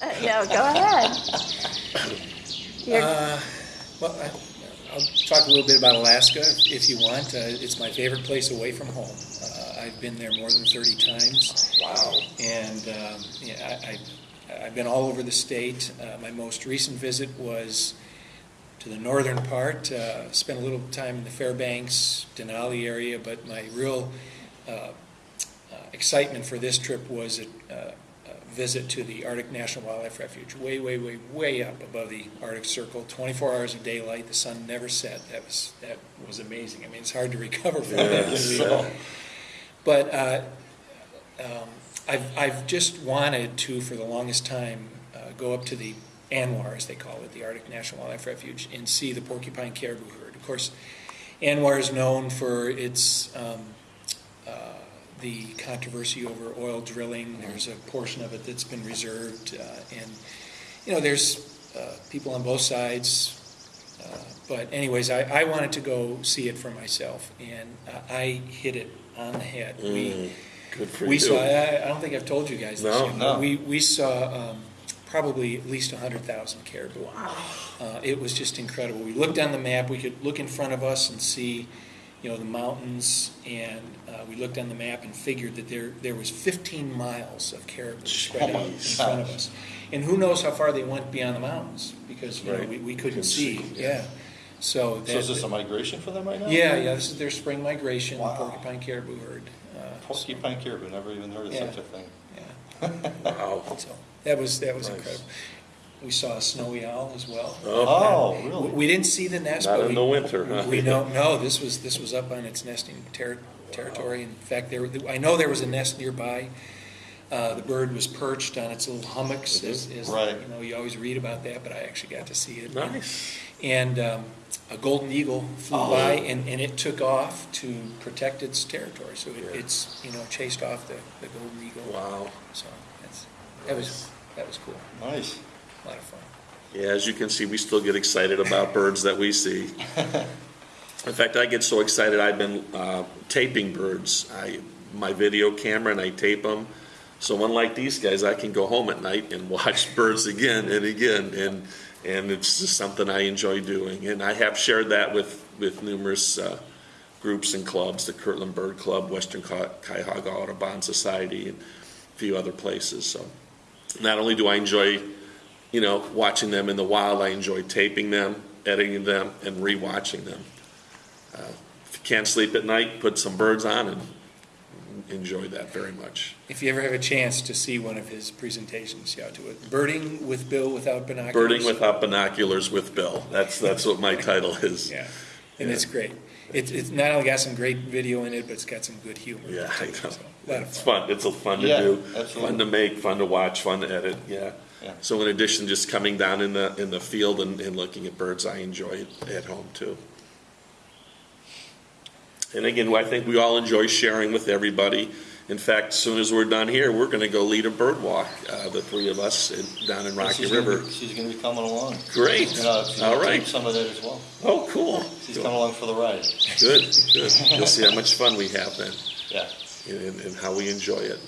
Uh, No, go ahead. You're- Uh, Well, I- I'll talk a little bit about Alaska if if you want. Uh, It's my favorite place away from home. Uh, I've been there more than 30 times. Wow. And um, yeah, I, I, I've been all over the state. Uh, my most recent visit was to the northern part. Uh, spent a little time in the Fairbanks, Denali area, but my real uh, uh, excitement for this trip was a, uh, a visit to the Arctic National Wildlife Refuge, way, way, way, way up above the Arctic Circle. 24 hours of daylight, the sun never set. That was that was amazing. I mean, it's hard to recover from that. Yes. we- but uh, um, I've, I've just wanted to, for the longest time, uh, go up to the ANWR, as they call it, the Arctic National Wildlife Refuge, and see the porcupine caribou herd. Of course, ANWR is known for its um, uh, the controversy over oil drilling. There's a portion of it that's been reserved, uh, and you know, there's uh, people on both sides. Uh, but anyways, I, I wanted to go see it for myself, and uh, I hit it on the head. We Mm, Good for we you. saw. I, I don't think I've told you guys this. No, yet, no. but We we saw um, probably at least hundred thousand caribou. Uh, it was just incredible. We looked on the map. We could look in front of us and see, you know, the mountains, and uh, we looked on the map and figured that there there was 15 miles of caribou spread out in Jeez. front of us. And who knows how far they went beyond the mountains because you know, Right. we, we couldn't Couldn't see. see, Yeah. yeah. So, So is this a migration for them right now? yeah, yeah. This is their spring migration. Wow. Porcupine caribou herd. Uh, Porcupine caribou, never even heard of Yeah. such a thing. yeah. Wow. So that was that was Nice. incredible. We saw a snowy owl as well. Oh, We- really? We didn't see the nest. Not but in we, the winter, huh? We know. This was this was up on its nesting ter- territory. In fact, there I know there was a nest nearby. Uh, the bird was perched on its little hummocks. As, as, Right. You know, you always read about that, but I actually got to see it. Nice. And um, a golden eagle flew Oh. by, and, and it took off to protect its territory. So it, Yeah. it's you know chased off the, the golden eagle. Wow. So that's that was that was cool. Nice. A lot of fun. Yeah, as you can see, we still get excited about birds that we see. In fact, I get so excited, I've been uh, taping birds. I, my video camera and I tape them. So unlike these guys, I can go home at night and watch birds again and again. And, and it's just something I enjoy doing. And I have shared that with, with numerous uh, groups and clubs, the Kirtland Bird Club, Western Cu- Cuyahoga Audubon Society, and a few other places. So not only do I enjoy you know, watching them in the wild. I enjoy taping them, editing them, and rewatching them. Uh, if you can't sleep at night, put some birds on and enjoy that very much. If you ever have a chance to see one of his presentations, you ought to do it. Birding with Bill without binoculars. Birding without binoculars with Bill. That's that's what my title is. Yeah, and Yeah. it's great. It's it's not only got some great video in it, but it's got some good humor. Yeah, I know. so, a lot of It's fun. fun. It's a fun to Yeah, do, absolutely. fun to make, fun to watch, fun to edit. Yeah. Yeah. So in addition, just coming down in the in the field and, and looking at birds, I enjoy it at home too. And again, I think we all enjoy sharing with everybody. In fact, as soon as we're done here, we're going to go lead a bird walk, uh, the three of us in, down in Rocky She's gonna River. be- She's gonna be coming along. Great. You know, she's All gonna right. Some of that as well. Oh, cool. She's coming along for the ride. Good, good. You'll see how much fun we have then Yeah. and, and how we enjoy it.